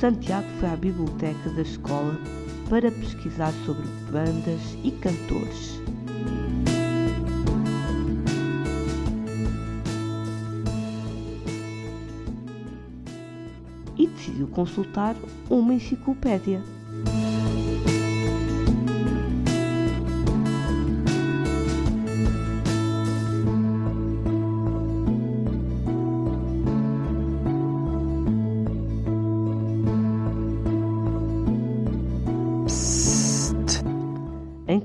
Santiago foi à biblioteca da escola para pesquisar sobre bandas e cantores. E decidiu consultar uma enciclopédia.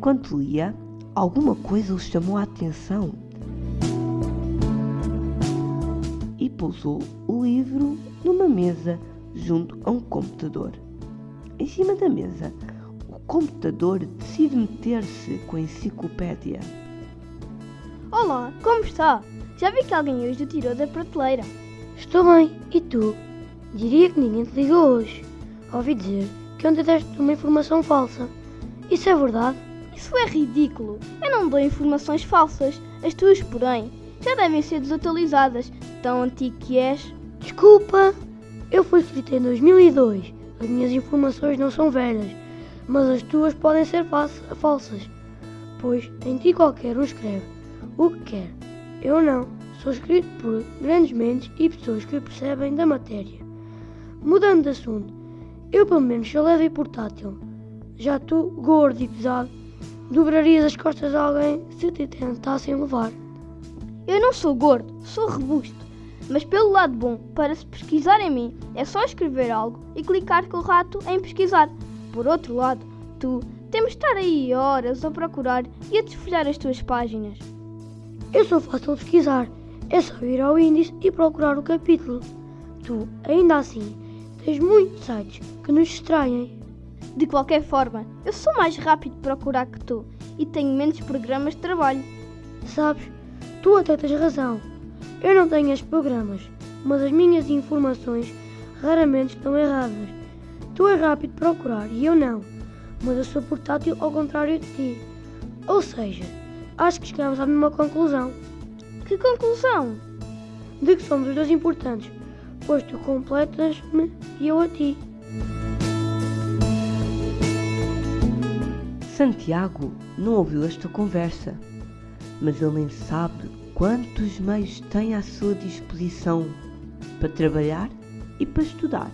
Enquanto lia, alguma coisa o chamou a atenção e pousou o livro numa mesa junto a um computador. Em cima da mesa, o computador decide meter-se com a enciclopédia. Olá, como está? Já vi que alguém hoje o tirou da prateleira. Estou bem, e tu? Diria que ninguém te ligou hoje. Ouvi dizer que ontem deste uma informação falsa. Isso é verdade? Isso é ridículo. Eu não dou informações falsas. As tuas, porém, já devem ser desatualizadas. Tão antigo que és. Desculpa, eu fui escrito em 2002. As minhas informações não são velhas, mas as tuas podem ser falsas, pois em ti qualquer um escreve o que quer. Eu não. Sou escrito por grandes mentes e pessoas que percebem da matéria. Mudando de assunto, eu pelo menos sou leve e portátil. Já tu, gordo e pesado, dobrarias as costas a alguém se te tentassem levar. Eu não sou gordo, sou robusto. Mas pelo lado bom, para se pesquisar em mim, é só escrever algo e clicar com o rato em pesquisar. Por outro lado, tu temos de estar aí horas a procurar e a desfolhar as tuas páginas. Eu sou fácil de pesquisar. É só ir ao índice e procurar o capítulo. Tu, ainda assim, tens muitos sites que nos distraem. De qualquer forma, eu sou mais rápido de procurar que tu e tenho menos programas de trabalho. Sabes, tu até tens razão. Eu não tenho estes programas, mas as minhas informações raramente estão erradas. Tu és rápido de procurar e eu não, mas eu sou portátil ao contrário de ti. Ou seja, acho que chegamos à mesma conclusão. Que conclusão? De que somos os dois importantes, pois tu completas-me e eu a ti. Santiago não ouviu esta conversa, mas ele nem sabe quantos meios tem à sua disposição para trabalhar e para estudar.